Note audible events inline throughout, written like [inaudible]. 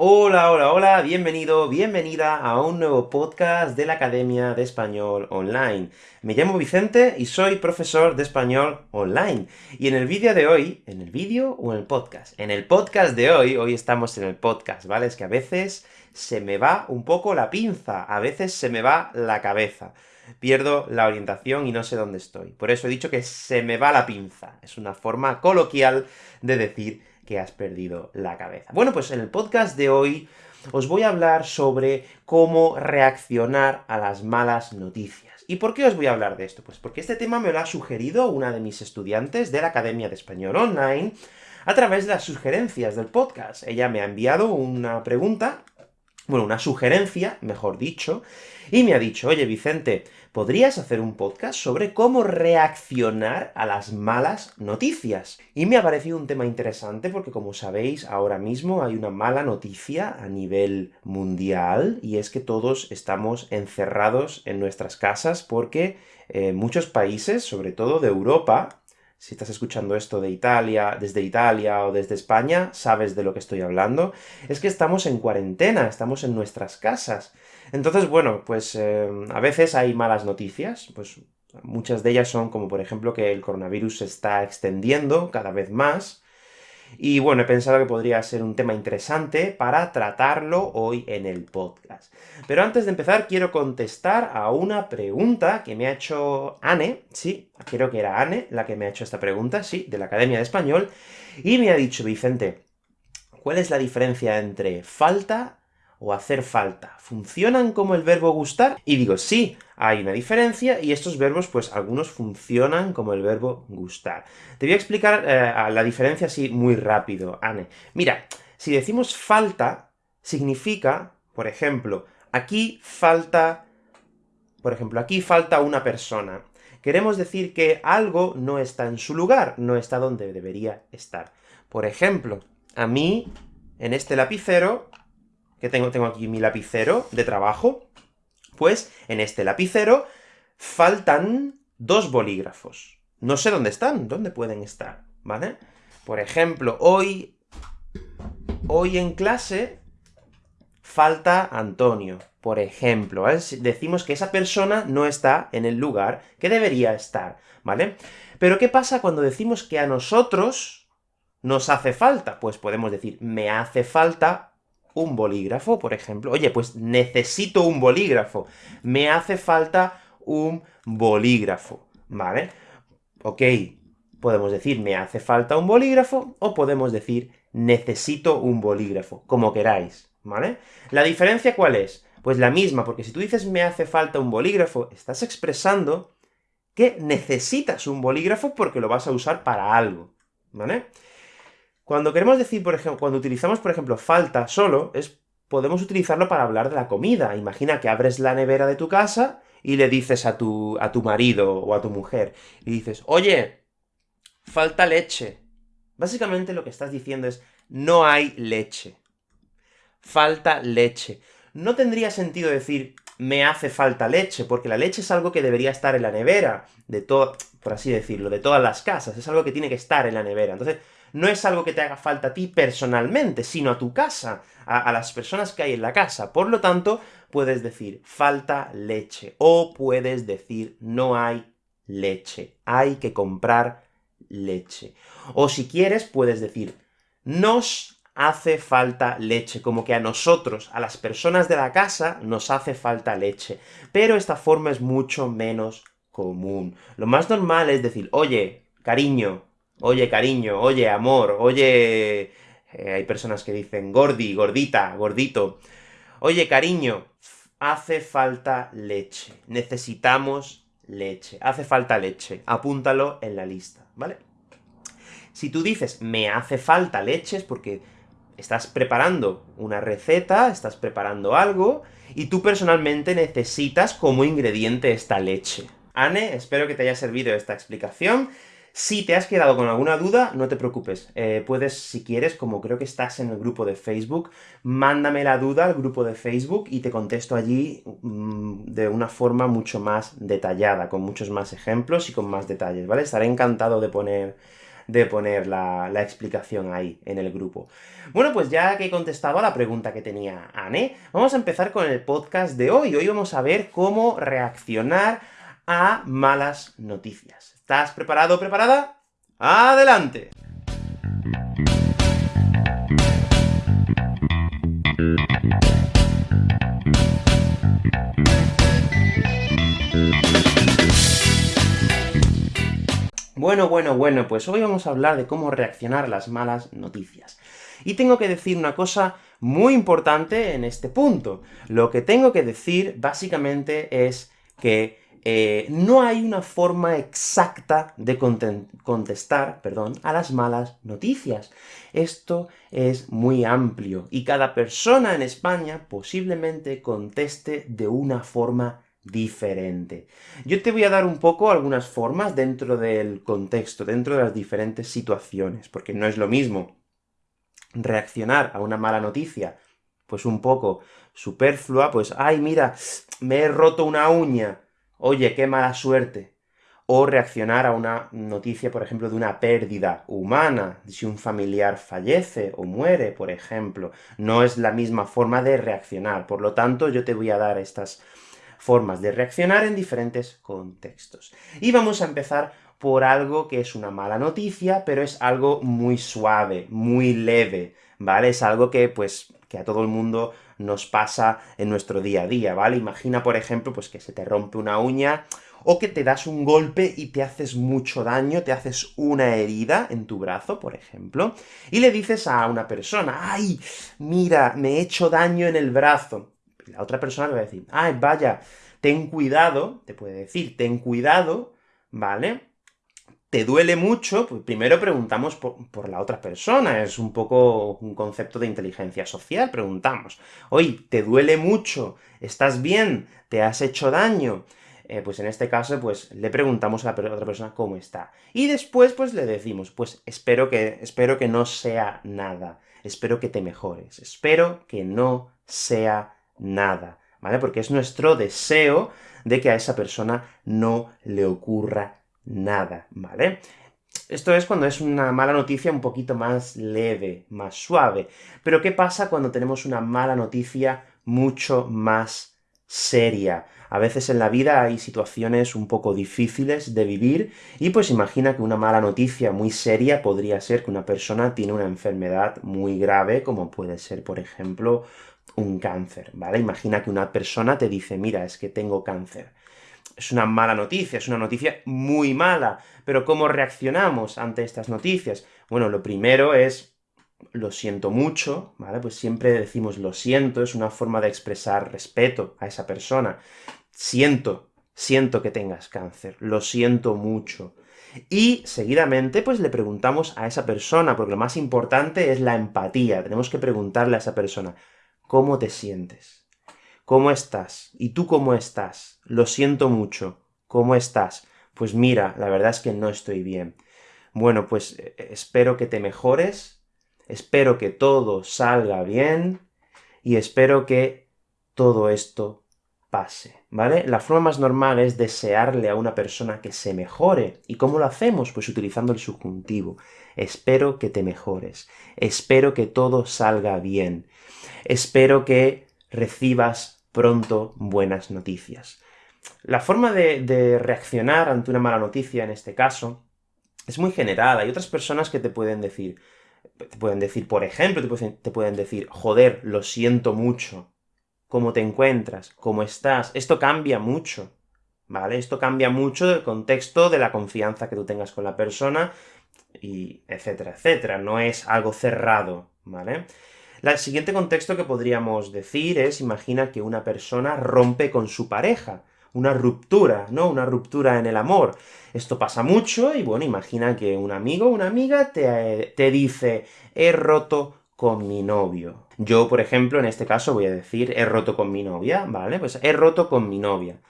Hola, hola, hola, bienvenido, bienvenida a un nuevo podcast de la Academia de Español Online. Me llamo Vicente y soy profesor de español online. Y en el vídeo de hoy, ¿en el vídeo o en el podcast? En el podcast de hoy, hoy estamos en el podcast, ¿vale? Es que a veces se me va un poco la pinza, a veces se me va la cabeza. Pierdo la orientación y no sé dónde estoy. Por eso he dicho que se me va la pinza. Es una forma coloquial de decir que has perdido la cabeza. Bueno, pues en el podcast de hoy os voy a hablar sobre cómo reaccionar a las malas noticias. ¿Y por qué os voy a hablar de esto? Pues porque este tema me lo ha sugerido una de mis estudiantes de la Academia de Español Online, a través de las sugerencias del podcast. Ella me ha enviado una pregunta, bueno, una sugerencia, mejor dicho, y me ha dicho, oye Vicente, ¿podrías hacer un podcast sobre cómo reaccionar a las malas noticias? Y me ha parecido un tema interesante porque, como sabéis, ahora mismo hay una mala noticia a nivel mundial, y es que todos estamos encerrados en nuestras casas porque eh, muchos países, sobre todo de Europa, si estás escuchando esto de Italia, desde Italia o desde España, sabes de lo que estoy hablando, es que estamos en cuarentena, estamos en nuestras casas. Entonces, bueno, pues eh, a veces hay malas noticias, pues muchas de ellas son como por ejemplo que el coronavirus se está extendiendo cada vez más, y bueno, he pensado que podría ser un tema interesante para tratarlo hoy en el podcast. Pero antes de empezar, quiero contestar a una pregunta que me ha hecho Anne, sí, creo que era Anne la que me ha hecho esta pregunta, sí, de la Academia de Español, y me ha dicho, Vicente, ¿cuál es la diferencia entre falta o hacer falta, ¿funcionan como el verbo gustar? Y digo, sí, hay una diferencia, y estos verbos, pues algunos funcionan como el verbo gustar. Te voy a explicar eh, la diferencia así muy rápido, Anne. Mira, si decimos falta, significa, por ejemplo, aquí falta, por ejemplo, aquí falta una persona. Queremos decir que algo no está en su lugar, no está donde debería estar. Por ejemplo, a mí, en este lapicero, que tengo, tengo aquí mi lapicero de trabajo, pues en este lapicero faltan dos bolígrafos. No sé dónde están, dónde pueden estar, ¿vale? Por ejemplo, hoy, hoy en clase falta Antonio, por ejemplo. Decimos que esa persona no está en el lugar que debería estar, ¿vale? Pero ¿qué pasa cuando decimos que a nosotros nos hace falta? Pues podemos decir, me hace falta un bolígrafo, por ejemplo. Oye, pues necesito un bolígrafo. Me hace falta un bolígrafo, ¿vale? Ok, podemos decir me hace falta un bolígrafo, o podemos decir necesito un bolígrafo, como queráis, ¿vale? ¿La diferencia cuál es? Pues la misma, porque si tú dices me hace falta un bolígrafo, estás expresando que necesitas un bolígrafo porque lo vas a usar para algo, ¿vale? Cuando queremos decir, por ejemplo, cuando utilizamos, por ejemplo, falta solo, es podemos utilizarlo para hablar de la comida. Imagina que abres la nevera de tu casa y le dices a tu, a tu marido o a tu mujer, y dices, oye, falta leche. Básicamente lo que estás diciendo es, no hay leche. Falta leche. No tendría sentido decir, me hace falta leche, porque la leche es algo que debería estar en la nevera, de todo, por así decirlo, de todas las casas, es algo que tiene que estar en la nevera. Entonces, no es algo que te haga falta a ti personalmente, sino a tu casa, a, las personas que hay en la casa. Por lo tanto, puedes decir falta leche, o puedes decir no hay leche, hay que comprar leche. O si quieres, puedes decir nos hace falta leche, como que a nosotros, a las personas de la casa, nos hace falta leche. Pero esta forma es mucho menos común. Lo más normal es decir, oye, cariño, oye cariño, oye amor, oye... Eh, hay personas que dicen gordi, gordita, gordito. Oye cariño, hace falta leche, necesitamos leche, hace falta leche, apúntalo en la lista, ¿vale? Si tú dices, me hace falta leche, es porque estás preparando una receta, estás preparando algo, y tú personalmente necesitas como ingrediente esta leche. Anne, espero que te haya servido esta explicación. Si te has quedado con alguna duda, no te preocupes. Eh, puedes, si quieres, como creo que estás en el grupo de Facebook, mándame la duda al grupo de Facebook y te contesto allí mm, de una forma mucho más detallada, con muchos más ejemplos y con más detalles, ¿vale? Estaré encantado de poner de poner la, la, explicación ahí, en el grupo. Bueno, pues ya que he contestado a la pregunta que tenía Anne, vamos a empezar con el podcast de hoy. Hoy vamos a ver cómo reaccionar a malas noticias. ¿Estás preparado o preparada? ¡Adelante! Bueno, bueno, bueno, pues hoy vamos a hablar de cómo reaccionar a las malas noticias. Y tengo que decir una cosa muy importante en este punto. Lo que tengo que decir, básicamente, es que eh, no hay una forma exacta de contestar, perdón, a las malas noticias. Esto es muy amplio, y cada persona en España posiblemente conteste de una forma diferente. Yo te voy a dar un poco algunas formas dentro del contexto, dentro de las diferentes situaciones, porque no es lo mismo reaccionar a una mala noticia, pues un poco superflua, pues ¡ay, mira! me he roto una uña, oye, qué mala suerte. O reaccionar a una noticia, por ejemplo, de una pérdida humana, si un familiar fallece o muere, por ejemplo. No es la misma forma de reaccionar, por lo tanto, yo te voy a dar estas formas de reaccionar en diferentes contextos. Y vamos a empezar por algo que es una mala noticia, pero es algo muy suave, muy leve, ¿vale? Es algo que, pues, que a todo el mundo nos pasa en nuestro día a día, ¿vale? Imagina, por ejemplo, pues que se te rompe una uña, o que te das un golpe y te haces mucho daño, te haces una herida en tu brazo, por ejemplo, y le dices a una persona, ¡ay, mira, me he hecho daño en el brazo! la otra persona le va a decir, ¡ay, vaya! Ten cuidado, te puede decir, ten cuidado, ¿vale? ¿Te duele mucho? Pues primero preguntamos por, la otra persona, es un poco un concepto de inteligencia social, preguntamos, oye, ¿te duele mucho? ¿Estás bien? ¿Te has hecho daño? Eh, pues en este caso, pues le preguntamos a la otra persona cómo está. Y después, pues le decimos, pues espero que, espero que no sea nada, espero que te mejores, espero que no sea nada, ¿vale? Porque es nuestro deseo de que a esa persona no le ocurra nada, ¿vale? Esto es cuando es una mala noticia un poquito más leve, más suave. Pero ¿qué pasa cuando tenemos una mala noticia mucho más seria? A veces en la vida hay situaciones un poco difíciles de vivir, y pues imagina que una mala noticia muy seria podría ser que una persona tiene una enfermedad muy grave, como puede ser, por ejemplo, un cáncer, ¿vale? Imagina que una persona te dice, mira, es que tengo cáncer. Es una mala noticia, es una noticia muy mala, pero ¿cómo reaccionamos ante estas noticias? Bueno, lo primero es, lo siento mucho, ¿vale? Pues siempre decimos lo siento, es una forma de expresar respeto a esa persona. Siento, siento que tengas cáncer, lo siento mucho. Y, seguidamente, pues le preguntamos a esa persona, porque lo más importante es la empatía, tenemos que preguntarle a esa persona, ¿Cómo te sientes? ¿Cómo estás? ¿Y tú cómo estás? Lo siento mucho. ¿Cómo estás? Pues mira, la verdad es que no estoy bien. Bueno, pues eh, espero que te mejores, espero que todo salga bien, y espero que todo esto pase, ¿vale? La forma más normal es desearle a una persona que se mejore. ¿Y cómo lo hacemos? Pues utilizando el subjuntivo. Espero que te mejores. Espero que todo salga bien. Espero que recibas pronto buenas noticias. La forma de, reaccionar ante una mala noticia, en este caso, es muy general. Hay otras personas que te pueden decir, te pueden decir, por ejemplo, te pueden decir, joder, lo siento mucho, cómo te encuentras, cómo estás. Esto cambia mucho, ¿vale? Esto cambia mucho del contexto de la confianza que tú tengas con la persona, y etcétera, etcétera. No es algo cerrado, ¿vale? El siguiente contexto que podríamos decir es, imagina que una persona rompe con su pareja, una ruptura, ¿no? Una ruptura en el amor. Esto pasa mucho, y bueno, imagina que un amigo o una amiga te, te dice, he roto con mi novio. Yo, por ejemplo, en este caso voy a decir, he roto con mi novia, ¿vale? Pues he roto con mi novia.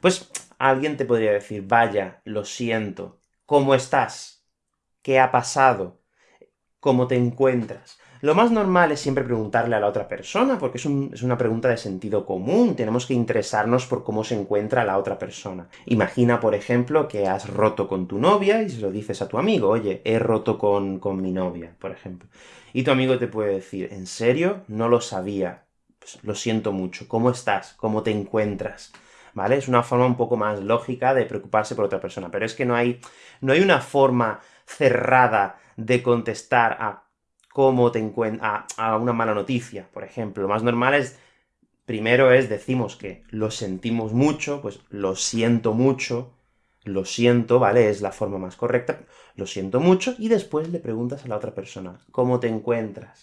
Pues alguien te podría decir, vaya, lo siento, ¿cómo estás? ¿Qué ha pasado? ¿Cómo te encuentras? Lo más normal es siempre preguntarle a la otra persona, porque es, una pregunta de sentido común, tenemos que interesarnos por cómo se encuentra la otra persona. Imagina, por ejemplo, que has roto con tu novia y se lo dices a tu amigo, oye, he roto con, con mi novia, por ejemplo. Y tu amigo te puede decir, ¿en serio? No lo sabía. Pues lo siento mucho. ¿Cómo estás? ¿Cómo te encuentras? ¿Vale? Es una forma un poco más lógica de preocuparse por otra persona, pero es que no hay, no hay una forma cerrada de contestar a cómo te encuentras, a, una mala noticia, por ejemplo. Lo más normal es, primero es, decimos que lo sentimos mucho, pues lo siento mucho, lo siento, ¿vale? Es la forma más correcta, lo siento mucho, y después le preguntas a la otra persona, ¿cómo te encuentras?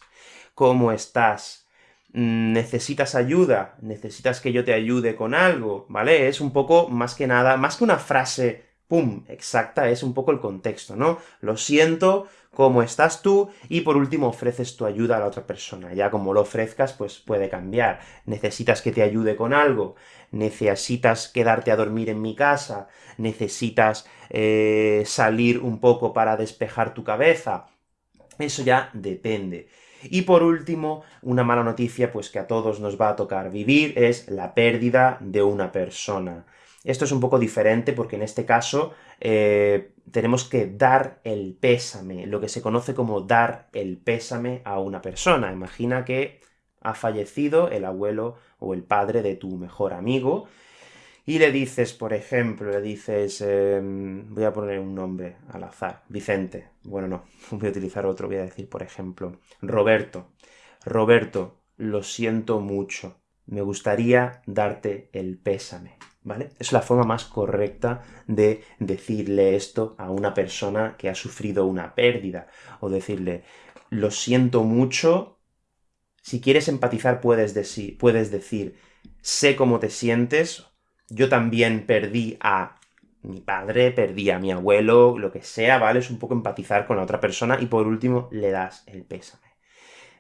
¿Cómo estás? ¿Necesitas ayuda? ¿Necesitas que yo te ayude con algo? ¿Vale? Es un poco, más que nada, más que una frase ¡pum!, exacta, es un poco el contexto, ¿no? Lo siento, ¿cómo estás tú? Y por último ofreces tu ayuda a la otra persona. Ya como lo ofrezcas, pues puede cambiar. ¿Necesitas que te ayude con algo? ¿Necesitas quedarte a dormir en mi casa? ¿Necesitas eh, salir un poco para despejar tu cabeza? Eso ya depende. Y por último, una mala noticia, pues que a todos nos va a tocar vivir, es la pérdida de una persona. Esto es un poco diferente porque en este caso eh, tenemos que dar el pésame, lo que se conoce como dar el pésame a una persona. Imagina que ha fallecido el abuelo o el padre de tu mejor amigo, y le dices, por ejemplo, le dices, em, voy a poner un nombre al azar, Vicente, bueno no, [laughs] voy a utilizar otro, voy a decir, por ejemplo, Roberto. Roberto, lo siento mucho, me gustaría darte el pésame. ¿Vale? Es la forma más correcta de decirle esto a una persona que ha sufrido una pérdida, o decirle, lo siento mucho, si quieres empatizar puedes, decir, puedes decir, sé cómo te sientes, yo también perdí a mi padre, perdí a mi abuelo, lo que sea, ¿vale? Es un poco empatizar con la otra persona, y por último, le das el pésame.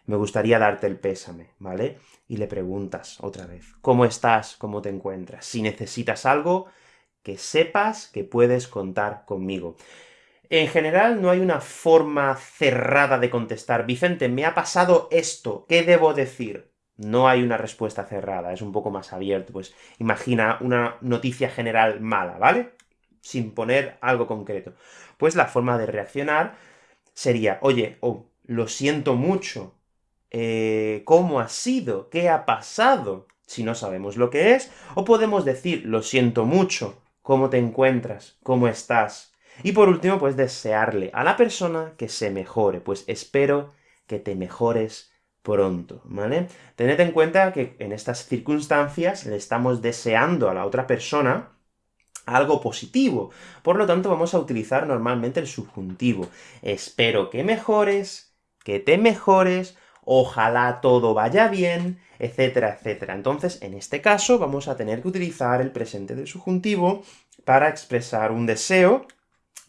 Me gustaría darte el pésame, ¿vale? y le preguntas otra vez, ¿cómo estás? ¿Cómo te encuentras? Si necesitas algo, que sepas que puedes contar conmigo. En general, no hay una forma cerrada de contestar. Vicente, me ha pasado esto, ¿qué debo decir? No hay una respuesta cerrada, es un poco más abierto. Pues imagina una noticia general mala, ¿vale? Sin poner algo concreto. Pues la forma de reaccionar sería, oye, oh, lo siento mucho, eh, cómo ha sido, qué ha pasado, si no sabemos lo que es, o podemos decir, lo siento mucho, cómo te encuentras, cómo estás. Y por último, pues desearle a la persona que se mejore, pues espero que te mejores pronto, ¿vale? Tened en cuenta que en estas circunstancias le estamos deseando a la otra persona algo positivo, por lo tanto vamos a utilizar normalmente el subjuntivo. Espero que mejores, que te mejores, ojalá todo vaya bien, etcétera, etcétera. Entonces, en este caso, vamos a tener que utilizar el presente del subjuntivo para expresar un deseo,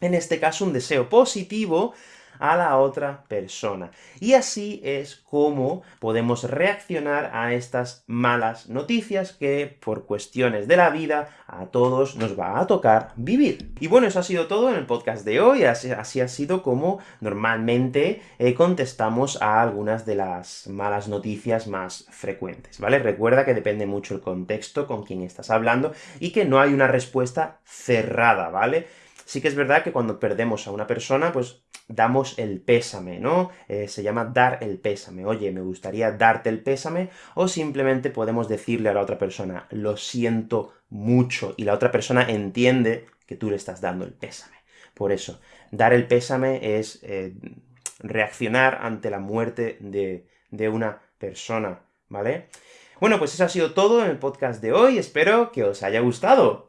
en este caso un deseo positivo, a la otra persona. Y así es como podemos reaccionar a estas malas noticias que, por cuestiones de la vida, a todos nos va a tocar vivir. Y bueno, eso ha sido todo en el podcast de hoy, así, así ha sido como normalmente eh, contestamos a algunas de las malas noticias más frecuentes, ¿vale? Recuerda que depende mucho el contexto con quien estás hablando, y que no hay una respuesta cerrada, ¿vale? Sí que es verdad que cuando perdemos a una persona, pues damos el pésame, ¿no? Eh, se llama dar el pésame. Oye, me gustaría darte el pésame, o simplemente podemos decirle a la otra persona, lo siento mucho, y la otra persona entiende que tú le estás dando el pésame. Por eso, dar el pésame es eh, reaccionar ante la muerte de, de una persona, ¿vale? Bueno, pues eso ha sido todo en el podcast de hoy, espero que os haya gustado.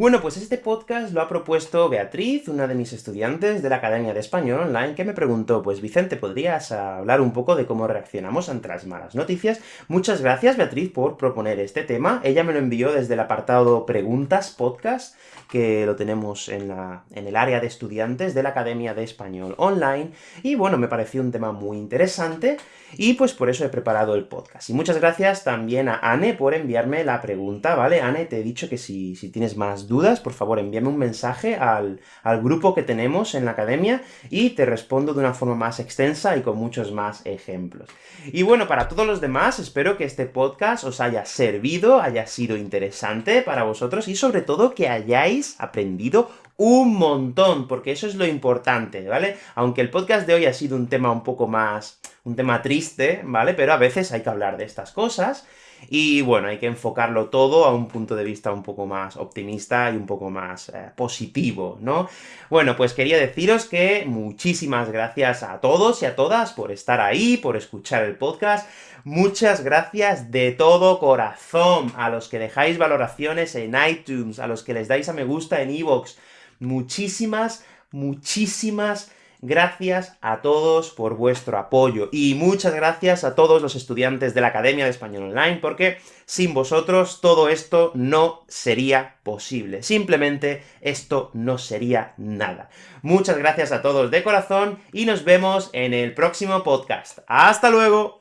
Bueno, pues este podcast lo ha propuesto Beatriz, una de mis estudiantes de la Academia de Español Online, que me preguntó, pues Vicente, ¿podrías hablar un poco de cómo reaccionamos ante las malas noticias? Muchas gracias, Beatriz, por proponer este tema. Ella me lo envió desde el apartado Preguntas Podcast, que lo tenemos en, la, en el área de estudiantes de la Academia de Español Online, y bueno, me pareció un tema muy interesante, y pues por eso he preparado el podcast. Y muchas gracias también a Anne por enviarme la pregunta, ¿vale? Anne, te he dicho que si, si tienes más por favor envíame un mensaje al, al grupo que tenemos en la academia, y te respondo de una forma más extensa y con muchos más ejemplos. Y bueno, para todos los demás, espero que este podcast os haya servido, haya sido interesante para vosotros, y sobre todo que hayáis aprendido un montón, porque eso es lo importante, ¿vale? Aunque el podcast de hoy ha sido un tema un poco más... un tema triste, ¿vale? Pero a veces hay que hablar de estas cosas, y bueno, hay que enfocarlo todo a un punto de vista un poco más optimista y un poco más eh, positivo, ¿no? Bueno, pues quería deciros que muchísimas gracias a todos y a todas por estar ahí, por escuchar el podcast, Muchas gracias de todo corazón a los que dejáis valoraciones en iTunes, a los que les dais a me gusta en iVoox. Muchísimas, muchísimas Gracias a todos por vuestro apoyo, y muchas gracias a todos los estudiantes de la Academia de Español Online, porque sin vosotros todo esto no sería posible. Simplemente esto no sería nada. Muchas gracias a todos de corazón, y nos vemos en el próximo podcast. ¡Hasta luego!